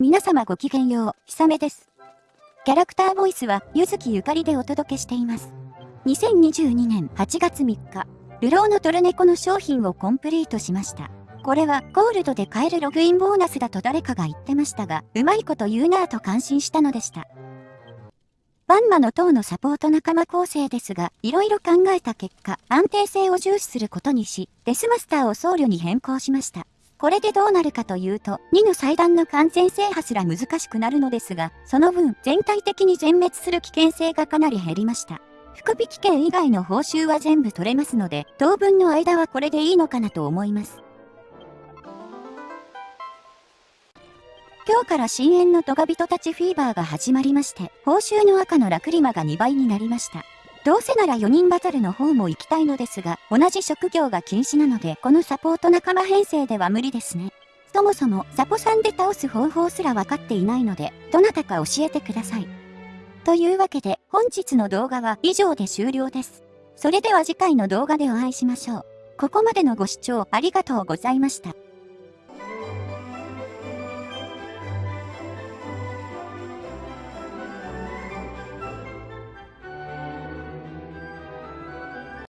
皆様ごきげんよう、ひさめです。キャラクターボイスは、ゆずきゆかりでお届けしています。2022年8月3日、ルローのトルネコの商品をコンプリートしました。これはゴールドで買えるログインボーナスだと誰かが言ってましたが、うまいこと言うなぁと感心したのでした。バンマの塔のサポート仲間構成ですが、いろいろ考えた結果、安定性を重視することにし、デスマスターを僧侶に変更しました。これでどうなるかというと、2の祭壇の完全制覇すら難しくなるのですが、その分、全体的に全滅する危険性がかなり減りました。福引券以外の報酬は全部取れますので、当分の間はこれでいいのかなと思います。今日から深淵のトガ人たちフィーバーが始まりまして、報酬の赤のラクリマが2倍になりました。どうせなら4人バトルの方も行きたいのですが、同じ職業が禁止なので、このサポート仲間編成では無理ですね。そもそも、サポさんで倒す方法すら分かっていないので、どなたか教えてください。というわけで、本日の動画は以上で終了です。それでは次回の動画でお会いしましょう。ここまでのご視聴ありがとうございました。